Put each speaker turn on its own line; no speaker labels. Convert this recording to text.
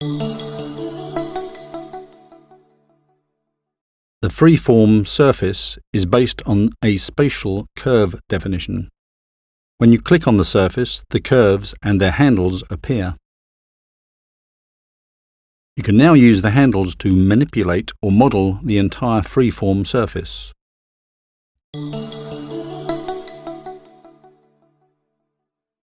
The freeform surface is based on a spatial curve definition. When you click on the surface, the curves and their handles appear. You can now use the handles to manipulate or model the entire freeform surface.